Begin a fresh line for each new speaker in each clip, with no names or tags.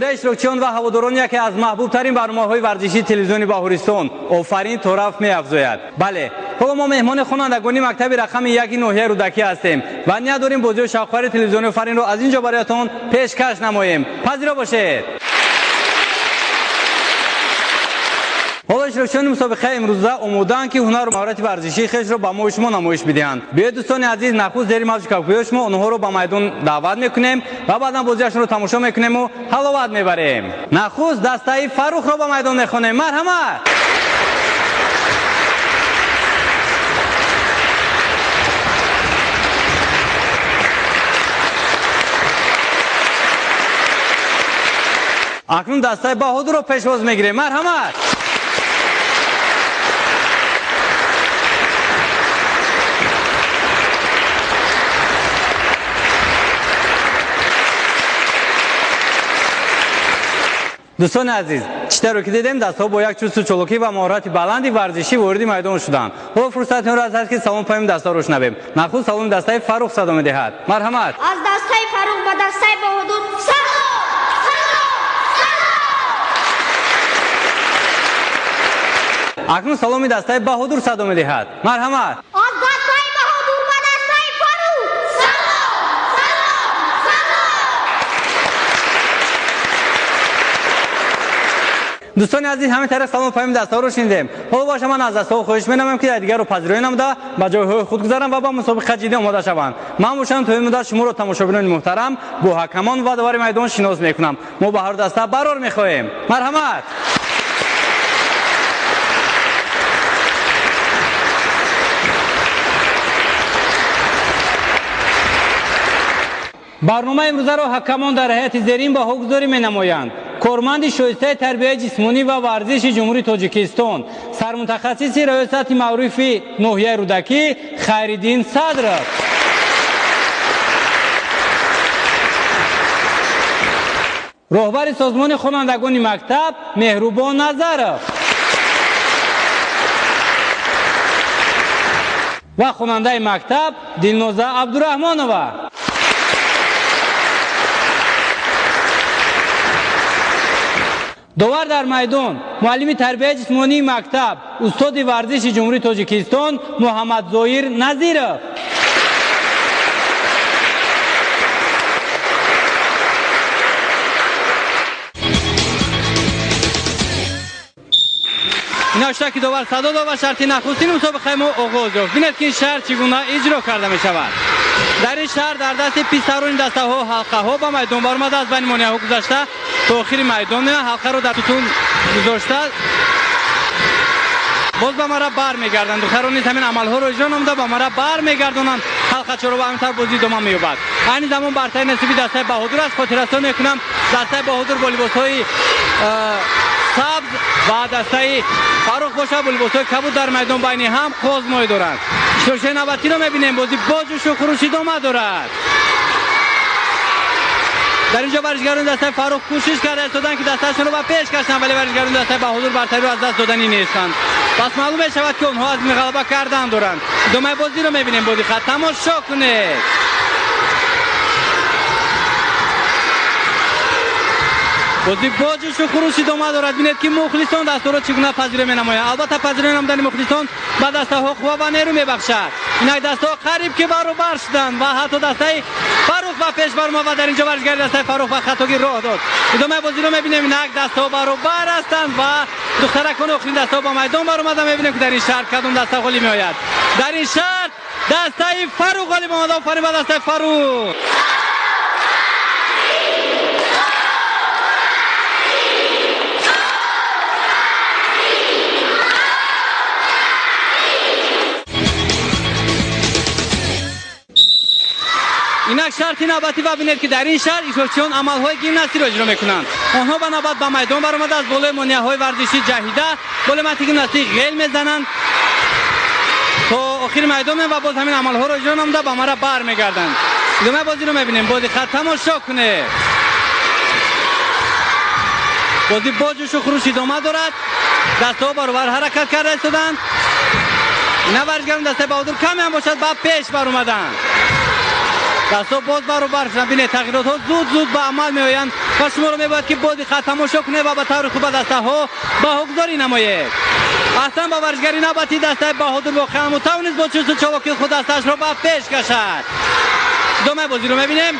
دوره شروکچیان و هواداران یکی از محبوب ترین برنامه های ورزشی تلویزیون باهوریستان آفرین طرف می افزاید بله حالا ما مهمان خوانندگانی مکتب رقم یکی نوحیه رودکی هستیم و نیت داریم بازی شاخوار تلویزیون فرین رو از اینجا برایتان پیشکش نماییم پذیرا باشید ҳоло иштирокчиёни мусобиқаи имрӯза омодаанд ки ҳунару маҳорати варзишии хешро ба мои шумо намоиш бидиҳанд. Биёед дӯстони азиз нахуст зери мавҷи кавкуёи шумо онҳоро ба майдон даъват мекунем ва баъдан бозиашонро тамошо мекунему ҳаловат мебарем. Нахуст дастаи фарухро ба майдон мехонем. Марҳамат! Акнун дастаи баҳодурро пешвоз мегирем. Марҳамат дӯстони азиз читаро ки дидем дастҳо бо як чусту чолокӣ ва моҳорати баланди варзишӣ вориди майдон шуданд. Ҳоло фурсати онро аст ки салом паёми дастаҳоро шунавем нахуст саломи дастаи фарух садо медиҳад. Марҳамат.
Аз дастаи фарух ба дастаи баҳодур салом!
Акнун саломи дастаи баҳодур садо медиҳад. Марҳамат دوستان عزیز همه طرف سلام پایم دستا رو شنیدیم. حالا با شما از دستا خوش مینامم که دیگر رو پذیرایی نموده به جای خود گذارم و با مسابقه جدی آماده شوند. من موشم توی مدت شما رو تماشابینان محترم با حکمان و دوار میدان شناس می‌کنم. ما به هر دسته برار می‌خواهیم. مرحمت. برنامه امروز را حکمان در هیئت زیرین به حکمداری می نمایند корманди шоистаи тарбияи ҷисмонӣ ва варзиши ҷумҳурии тоҷикистон сармутахассиси раёсати маъруфи ноҳияи рӯдакӣ хайриддин садров роҳбари созмони хонандагони мактаб меҳрубон назаров ва хонандаи мактаб дилноза абдураҳмонова دوار در میدان معلم تربیت جسمانی مکتب استاد ورزش جمهوری تاجیکستان محمد زویر نظیرов این که دوبار صدا دو و شرطی نخستین مسابقه ما آغاز رو بینید که این شهر چگونه اجرا کرده می شود در این شهر در دست پسران دسته ها حلقه ها به میدان برآمده از بین مانیه ها گذشته تاخیر میدانه حلقه رو در توتون گذاشته. باز به مرا بر میگردند دختران نیز همین عملها رو اجرا نموده به مرا بر میگردانند حلقه چرا به همینطور بازی دوما میوبد این زمان برتای نصیبی دسته بهادر است. خاطرستان می‌کنم. دسته بهادر با لباس های سبز و دسته فاروق باشه با لباس های کبود در میدان بین هم قازمایی دارند. شوشه نوبتی رو می‌بینیم. بازی باز و شکروشی دوما دارد در اینجا ورزشگران دسته فاروق کوشش کرده استودن که دستشون رو به پیش کشن ولی ورزشگران دسته به حضور برتری رو از دست دادنی نیستند. پس معلوم شود که اونها از غلبه کردن دارند دومه بازی رو می‌بینیم بودی خط. تماشا کنید. بودی باجش و خروشید آمد دارد بینید که مخلصان دستورات چگونه پذیره می نماید البته پذیره نمودن مخلصان به دسته حقوق و نرو می بخشد инак дастаҳо қариб ки баробар шуданд ва ҳатто дастаи фарух ба пеш баромад ва дар ин ҷо варзишгари дастаи фарух ба хатогӣ роҳ дод. Идомаи бозиро мебинем инак дастаҳо баробар ҳастанд ва духтаракони охирин дастаҳо ба майдон баромада мебинем ки дар ин шаҳр кадом даста ғолиб меояд дар ин шаҳр дастаи фарух ғолиб омад офарин ба дастаи اینک شرط نوبتی ببینید که در این شهر ایشون عملهای گیمناستیک را اجرا می‌کنند آنها به نوبت به میدان برآمده از بالای مانیه های ورزشی جهیده بالای مت گیمناستیک غیل می‌زنند تا آخر میدان و باز همین عملها را اجرا نموده به مرا برمیگردند دومه بازی رو می‌بینیم. با خط تماشا کنه. بازی با جوش و خروش ادامه دارد. دستها برابر حرکت کرده ایستادند نه ورزشگران دسته بهادر کمی هم باشد. بعد پیش بر اومدند дастҳо боз баробар шуданд бинед тағиротҳо зуд зуд ба амал меоянд و شما رو میباید که بازی خط تماشا کنه و به طور خوب دسته ها با حقداری نمایید اصلا با ورزگری نباتی دسته بهادر با خم و توانست با چوست چواکی خود دستش رو به پیش کشد دومه بازی رو میبینیم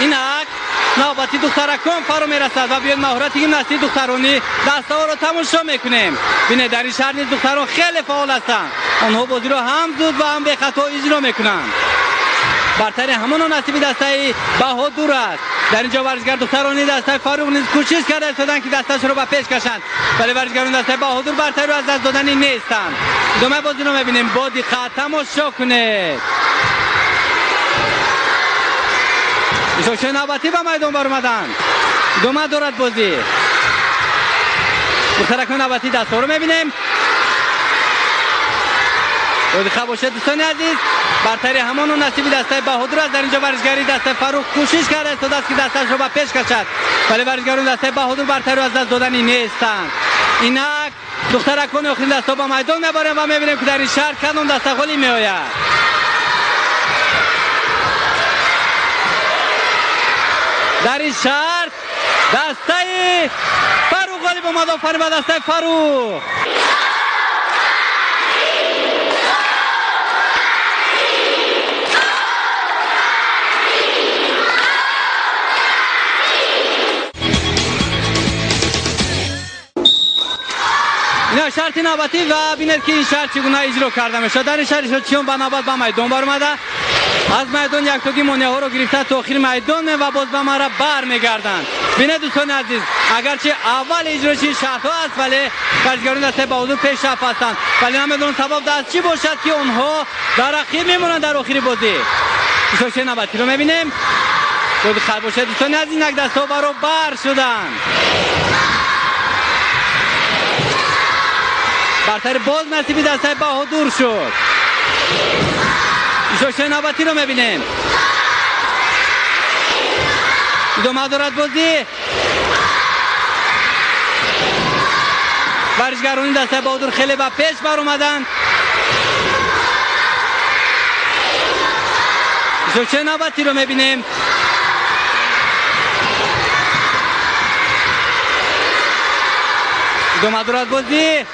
اینک نوبتی دخترکان فرو میرسد و بیاید مهارت گیمناستی دخترانی دسته ها رو تماشا میکنیم بینه در این شهر نیز دختران خیلی فعال هستند آنها بازی رو هم زود و هم به خطا اجرا می‌کنند برتر همان نصیب دسته بهادور است. در اینجا ورزشگر دخترانی دسته فاروق نیز کوشش کرده استادن که دستش رو به پیش کشند. ولی ورزشگران دسته بهادور برتر رو از دست دادنی نیستند. دومه بازی رو می‌بینیم. با دقت تماشا کنید. ایشون نوبتی به میدان بر اومدن؟ دومه دارد بازی. دخترکان نوبتی دست رو می‌بینیم. рӯзихаб бошед дӯстони азиз бартари ҳамону насиби дастаи баҳудур аст дар инҷо варзишгари дастаи фаррух кӯшиш карда истодааст ки дастаашро ба пеш кашад. Вале варзишгарони дастаи баҳудур бартариро аз даст додани нестанд инак духтаракони охири дастҳо ба майдон меборем ва мебинем ки дар ин шаҳр кадом даста ғолиб меояд. Дар ин шаҳр дастаи фаррух ғолиб омад офарин ба дастаи фаррух ина шарти навбатӣ ва бинед ки ин шарт чӣ гуна иҷро карда мешавад. Дар ин шарт шотчиён ба навбат ба майдон баромада аз майдон яктоги монеаҳоро гирифта то охири майдон ва боз ба мара бармегарданд. Бинед дӯстони азиз агарчи аввал иҷрочи ин шартҳо аст вале ворзишгарони дастаи ба ҳузур пешрафт ҳастанд. Вале намедонам сабаб дар чӣ бошад ки онҳо дар рақиб мемонанд дар охири бозӣ. Ишорчи навбатиро мебинем. Бо диққат бошед дӯстони азиз инак дастҳо баробар шуданд. برتر باز نصیبی دسته بهادر شد. جوش نوبتی رو می‌بینیم. دو دارد بازی. ورزشگرانی دسته بهادر خیلی با پیش بر اومدن. جوش نوبتی رو می‌بینیم. دو دارد بازی.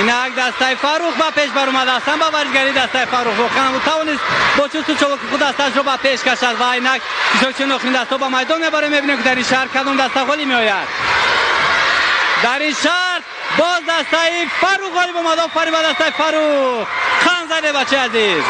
اینک دسته فاروق با پیش بر اومده اصلا با ورزگری دسته فاروق. روخان و توانست با چوست چوک خود دستش رو با پیش کشد. و اینک چون نخرین دسته با میدان می‌بره می‌بینیم که در این شهر کدوم دسته غالی میآید. در این شهر باز دسته فاروق غالی با مدام فاری با دسته فاروق. خان زده بچه عزیز.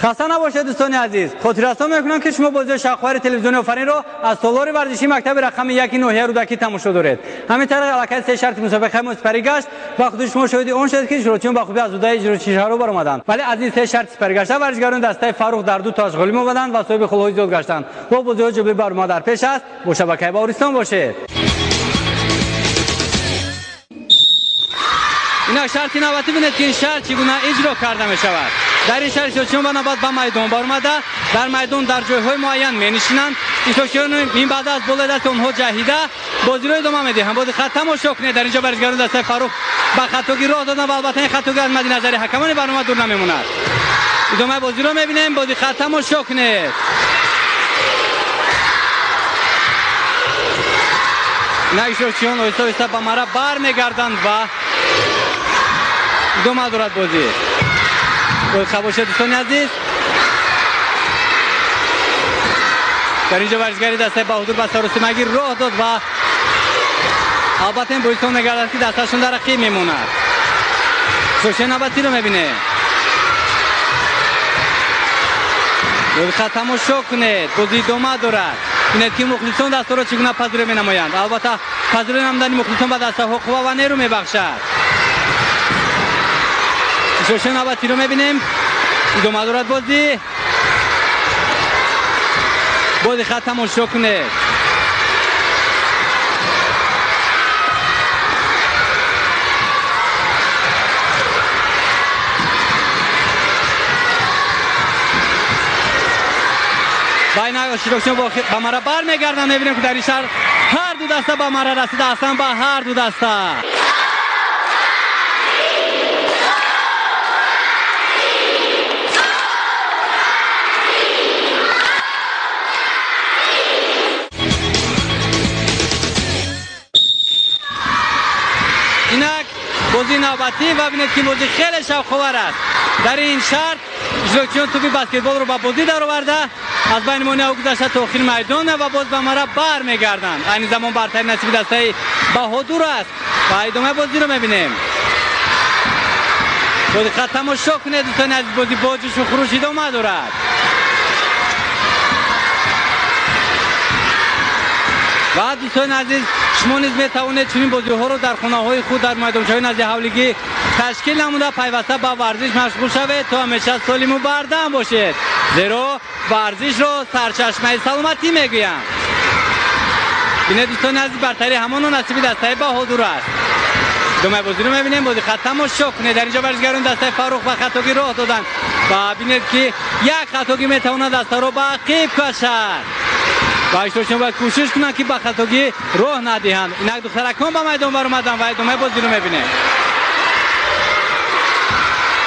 хаста набошед дӯстони азиз. Хотиррасон мекунам ки шумо бозиҳои шахвари телевизиони офаринро аз солори варзишии мактаби рақами яки ноҳияи рудакӣ тамошо доред. Ҳамин тариқ аллакай се шарти мусобиқаи мо сипарӣ гашт ва худи шумо шоҳиди он шед ки иҷрочиён ба хубӣ аз удаи иҷрочишаҳро баромаданд. Вале аз ин се шарти сипаргашта варзишгарони дастаи фаррух дар ду ташғулӣ мобаданд ва соҳиби хулҳои зиёд гаштанд. Бо бозиҳо ҷобе барома дар пеш аст. Бо шабакаи баҳористон бошед. Инак шарти наватӣ бинед ки ин шарт чӣ гуна иҷро карда мешавад дари шаҳри ишлокчиён ба навбат ба майдон баромада дар майдон дар ҷойҳои муайян менишинанд. Ишлокчиён ин баъда аз болои дасти онҳо ҷаҳида бозиро идома медиҳанд. Бози хат тамошо кунед. Дар инҷо варзишгарони дастаи фаррух ба хатогӣ роҳ доданд ва албатта ин хатогӣ аз мади назари ҳакамони барнома дур намемонад. Идомаи бозиро мебинем. Бози хат тамошо кунед. Наишлокчиён оҳиста оҳиста ба мара бармегарданд ва идома дорад бозӣ рӯйхаб бошед дӯстони азиз. Дар инҷо варзишгари дастаи баҳудур ба саросимагӣ роҳ дод ва албатта ин бозисон мегардад ки дасташон дар рақиб мемонад зӯше навбатиро мебинед рӯйхат тамошо кунед бозӣ идома дорад. Бинед ки мухлисон дастаро чӣ гуна пазиро менамоянд. Албатта пазиро намудани мухлисон ба дастаҳо қувва ва нерӯ мебахшад. نوبتی رو می‌بینیم دو مدارت بازی. بازی خط تماشا کنه. بین شیروکشن با مرا بر میگردن می‌بینیم که در این شهر هر دو دسته با مرا رسیده هستند با هر دو دسته. бозӣ навбатӣ ва бинед ки бозӣ хеле шавқовар аст. Дар ин шарт иҷрокчиён туби баскетболро ба бозӣ дароварда аз байни монеа гузашта то охири майдона ва боз ба мара бармегарданд айни замон бартари насиби дастаи баҳодур аст. Ва идомаи бозиро мебинем. Бо диққат тамошо кунед дӯстони азиз бозӣ бо ҷӯшу хурӯш идома дорад ва дӯстони азиз шумо низ метавонед чунин бозиҳоро дар хонаҳои худ дар майдончаҳои назди ҳавлигӣ ташкил намуда пайваста ба варзиш машғул шавед. То ҳамеша солиму бардам бошед. Зеро варзишро сарчашмаи саломатӣ мегӯям. Бине дӯстони азиз бартари ҳамоно насиби дастаи баҳодур аст. Идомаи бозиро мебинем бо диққат тамошо кунед. Дар инҷо варзишгарон дастаи фаррух ба хатогӣ роҳ доданд ва бинед ки як хатогӣ метавонад дастаро ба ақиб кашад ва иштирокчиён бояд кӯшиш кунанд ки ба хатогӣ роҳ надиҳанд. Инак духтаракон ба майдон баромаданд ва идомаи бозиро мебинем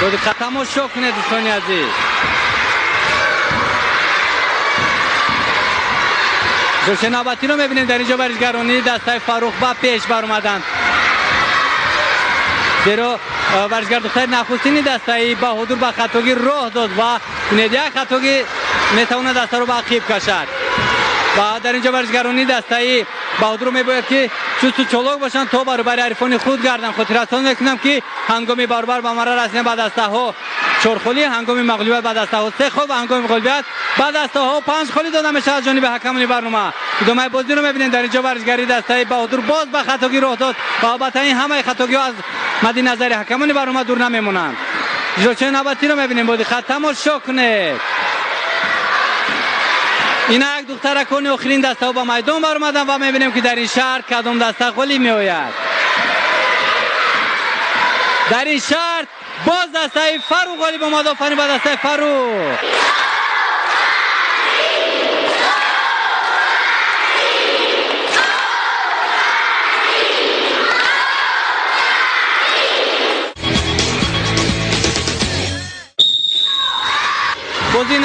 бо диққат тамошо кунед дӯстони азиз. Гӯше навбатиро мебинем дар инҷо варзишгаронӣ дастаи фарруғба пеш баромаданд. Зеро варзишгардухтари нахустини дастаи баҳудур ба хатогӣ роҳ дод ва кунед. Як хатогӣ метавонад дастаро ба ақиб кашад. و رو در اینجا ورزشگرانی دسته بهادر رو میباید که چوست و چلوک باشن. تا برابر عرفان خود گردن. خود رسان می‌کنم که هنگامی باربر به مرا رسیدن بعد دسته ها چرخولی هنگامی مغلوبیت بعد دسته ها سه خود و هنگامی مغلوبیت بعد دسته ها پنج خالی داده میشه از جانب حکمانی برنامه. ادامه بازی رو می‌بینید در اینجا ورزشگری دسته بهادر باز به خطاگی راه داد. و البته این همه خطاگی از مد نظر حکمانی برنامه دور نمیمونند جوچه نوبتی رو می‌بینیم بودی خط تماشا کنید اینک دخترکان آخرین دسته ها با میدان بر اومدن و می‌بینیم که در این شهر کدام دسته خالی می آید در این شهر باز دسته فرو غالب اومد آفرین با دسته فرو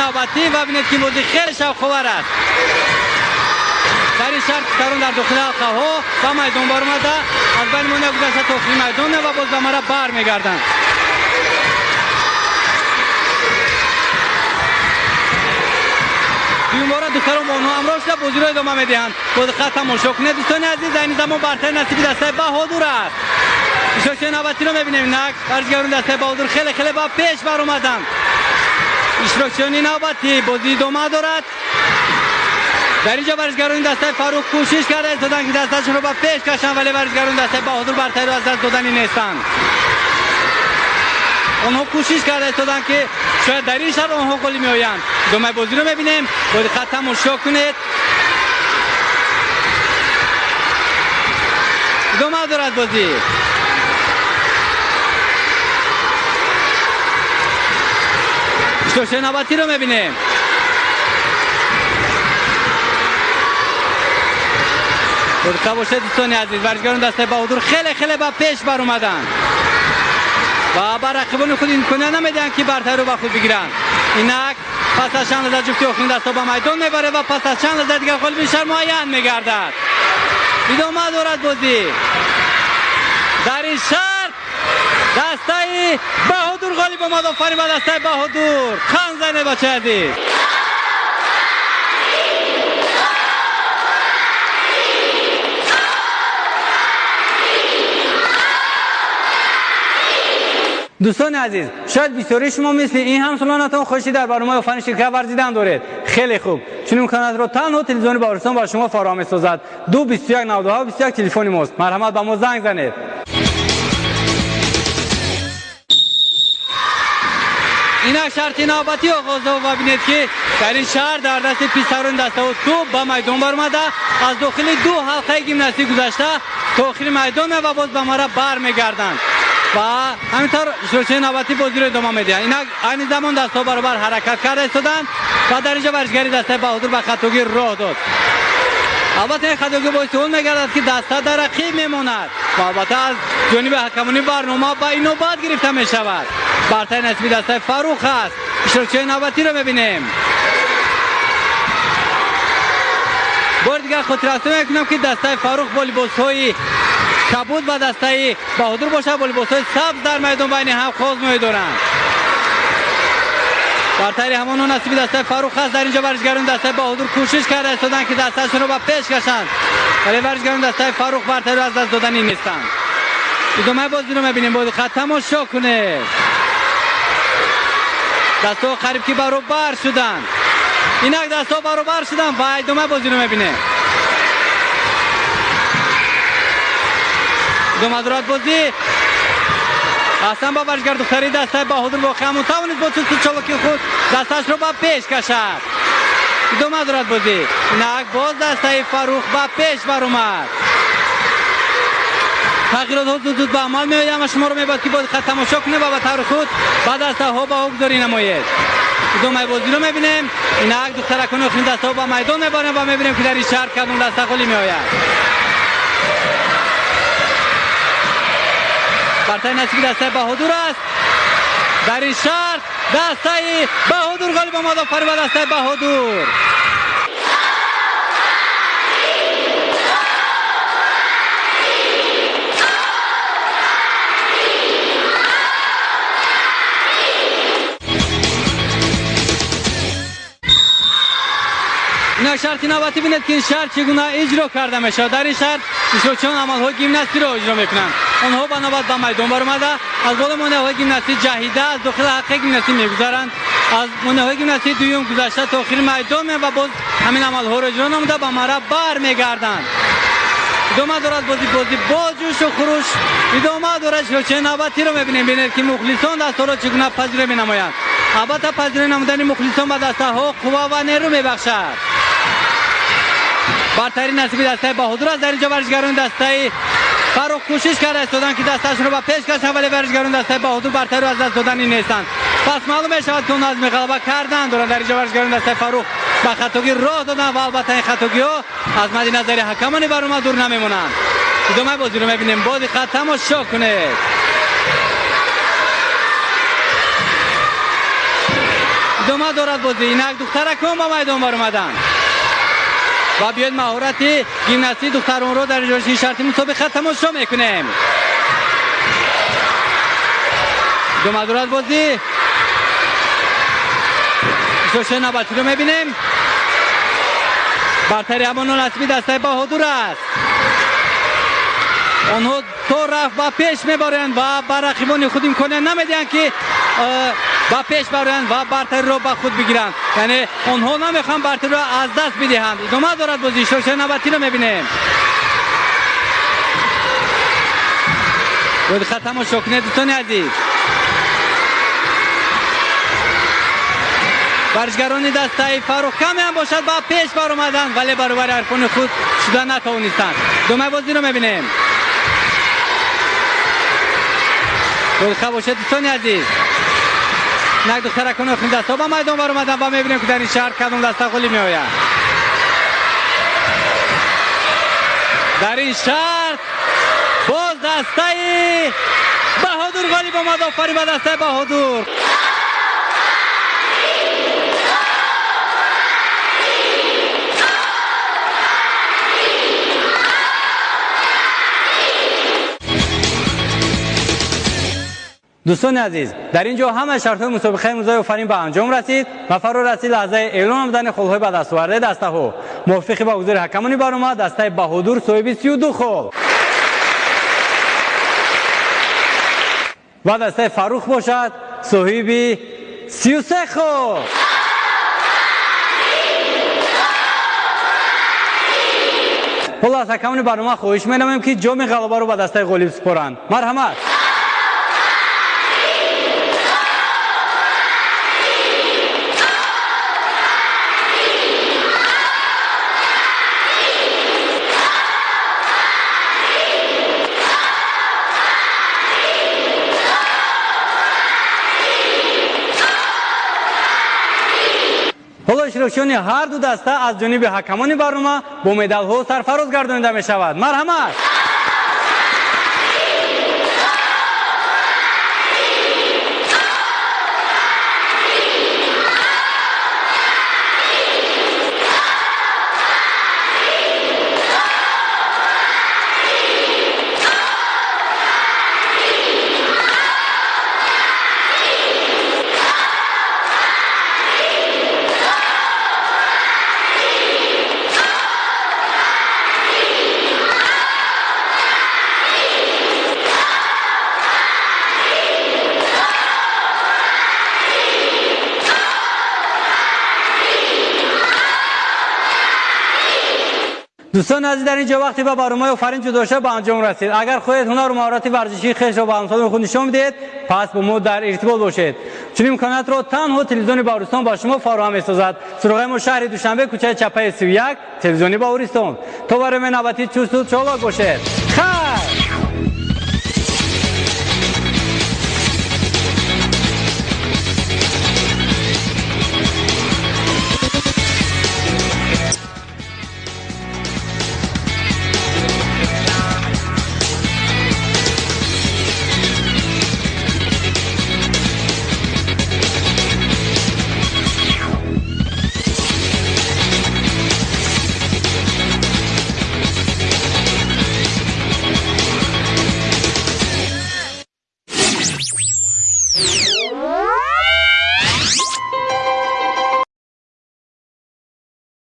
навбатӣ бабинед ки бозӣ хеле шавқовар аст. Барин шарт писарон дар дохили ҳалқаҳо ба майдон баромада аз байни мо нагузашта то охири майдон ва боз ба мара бармегарданд дуюмбора духарон бо онҳо ҳамроҳ шуда бозиро идома медиҳанд. Бо диққат тамошо кунед дӯстони азиз айни замон бартари насиби дастаи баҳодур аст. Ишочиҳои навбатиро мебинем инак варзишгарони дастаи баҳодур хеле хеле ба пеш баромаданд. با اشتراکشانی نوبتی بازی دومه دارد. در اینجا ورزگران دسته فاروق کوشش کرده. ایستادن که دستشون رو با پیش کشن ولی ورزگران دسته بهادر برتری از دست دادنی نیستند آنها کوشش کرده ایستادن که شاید در این شهر آنها گلی می آیند دومه بازی رو می‌بینیم. بازی خط تماشا کنید. دومه دارد بازی. شوشه نباتی رو می‌بینیم باشه دوستان عزیز ورزگاران دسته بهادر خیلی خیلی با پیش بر اومدن و بر رقیبان خود این کنه نمیدن که برتر رو با خود بگیرن اینک پس از چند لحظه جفتی آخرین دستا با میدان می‌بره و پس از چند لحظه دیگر خود بیشتر معین میگردد ادامه دارد بازی در این شهر دسته بهادر غالب آمد آفرین به دسته بهادر خان زنه بچه عزیز دوستان عزیز شاید بسیاری شما مثل این هم سلانتان خوشی در برنامه آفرین شرکت ورزیدن دارید. خیلی خوب. چون امکانات رو تنها تلویزیون بارستان با شما فراهم سازد دو 21 92 21 تلفن ماست. مرحمت به ما زنگ زنید. ина шарти навбатӣ оғоз дод бубинед ки дар ин шаҳр дар дасти писарони дастаҳо субҳ ба майдон баромада аз дохили ду ҳалқаи гимнастӣ гузашта то охири майдон ва боз ба мара бармегарданд. Ва ҳаминтар иштирокчиёни навбатӣ бозиро идома медиҳанд. Инак айни замон дастҳо баробар ҳаракат карда истоданд ва дар инҷа варзишгари дастаи баҳодур ба хатогӣ роҳ дод. Албатта ин хатогӣ боиси он мегардад ки даста дар рақиб мемонад. Ва албатта аз ҷониби ҳакамони барнома ба инобат гирифта мешавад. برتر نسبی دسته فروخ است اشتراکچی نوبتی رو ببینیم. بار دیگر خاطر می‌کنم که دسته فروخ با لباس های کبود و دسته بهادر باشه. با لباس های سبز در میدان بین هم خواز می دارند برتری همان نصیب دسته فروخ هست. در اینجا ورزشگران دسته بهادر کوشش کرده استادن که دستهشون رو به پیش کشند ولی ورزشگران دسته فروخ برتری رو از دست دادنی نیستند ادامه بازی رو می‌بینیم. باید خط تماشا کنه. дастҳо қариб ки баробар шуданд. Инак дастҳо баробар шуданд ва идома бозиро мебинем идомадоратбозӣ ҳасан ба варзишгардухтари дастаи баҳодур воқеа мутавонид бо чусту чолоки худ дасташро ба пеш кашад. Идома дорад бозӣ. Инак боз дастаи фаррух ба пеш баромад. تغییرات ها زود به عمل میآید اما شما رو میباید که باید خط تماشا کنه و به طور خود بعد از ها با گذاری نماید ادامه بازی رو می‌بینیم اینک دخترکان اخرین دسته ها با میدان میبارن و می‌بینیم که در این شهر کدوم دسته خالی میآید برتر نصیب دسته بهادور است در این شهر دسته بهادور غالب آمد آفرین و دسته بهادور ина шарти наватӣ бинед ки ин шарт чӣ гуна иҷро карда мешавад. Дар ин шарт ишлочиён амалҳои гимнастиро иҷро мекунанд. Онҳо ба навбат ба майдон баромада. Аз боли монеаҳои гимнастӣ ҷаҳида аз дохили ҳаққи гимнастӣ мегузаранд. Аз монеаҳои гимнастии дуюм гузашта то охири майдон меянд ва боз ҳамин амалҳоро иҷро намуда ба мараб бармегарданд. Идома дорад бози бозӣ бо ҷӯшу хурӯш идома дорад ишлочиёни навбатиро мебинем бинед ки мухлисон дастҳоро чӣ гуна пазиро менамоянд албатта пазиро намудани мухлисон ба дастаҳо қувва ва нерӯ мебахшад. برترین نصیب دسته بهادر است در اینجا ورزشگران دسته فروخ کوشش کرده استادن که دستشون رو به پیش کشن ولی ورزشگران دسته بهادر برتر رو از دست دادنی نیستند پس معلوم شود که اون از غلبه کردن. دارن در اینجا ورزشگران دسته فروخ به خطاگی راه دادن و البته این خطاگی ها از مد نظر حکمانی بر اومد دور نمیمونن. ادامه بازی رو می‌بینیم؟ بازی خط تماشا کنه. ادامه دارد بازی؟ اینک دخترکان با میدان بر اومدن. و بیاید مهارت گیمناستی دختران رو در جلوی شرطی مسابقه تماشا می‌کنیم. دو مدورت بازی. شوشه نباتی رو می‌بینیم. برتری همان نصبی دسته بهادور است. آنها تو رفت و پیش میبارند و بر رقیبان خود امکانه نمیدین که و پیش برند و برتری رو به خود بگیرند یعنی آنها نمی‌خوان برتری رو از دست بدهند. ادامه دارد بازی. شوشه نبتی رو می‌بینیم. بود خط تماشا کنید دوستان عزیز. ورزشگران دسته فروخ کمی هم باشد. با پیش بر اومدن ولی برابر ارکان خود شدن نتوانستند. دومه بازی رو می‌بینیم. خب باشد دوستان عزیز. نک دخترکان اخین دست. ها با میدان بر اومدن و می‌بینیم که در این شهر کدوم دسته خلی می آید در این شهر باز دسته بهادور غالیب آمد آفرین به دسته بهادور дӯстони азиз дар ин ҷо ҳама шартҳои мусобиқаи музои офарин ба анҷом расид. Ва фаро расид лаҳзаи эълон намудани холҳои ба дастовардаи дастаҳо. Мувофиқи ба ҳузури ҳакамони баромад дастаи баҳудур соҳиби сию хол. Ва дастаи фаррух бошад соҳиби сиюсе хол. Ҳоло аз ҳакамони барнома хоҳиш менамоем ки ҷоми ғалабаро ба дастаи ғолиб супоранд марҳамат. حالا شروکشون هر دو دسته از جانب حکمان برنامه با مدال ها سرفراز گردانده می شود مرحمت دوستان از در اینجا وقتی با برنامه آفرین جدا به انجام رسید اگر خودت هنر و مهارت ورزشی خیش را به همسایه خود نشان بدهید پس با ما در ارتباط باشید. چون امکانات را تنها تلویزیون باورستان با شما فراهم می‌سازد. سراغ ما شهر دوشنبه کوچه چپه 31 تلویزیون باورستان تا برنامه نوبتی چوست و باشید.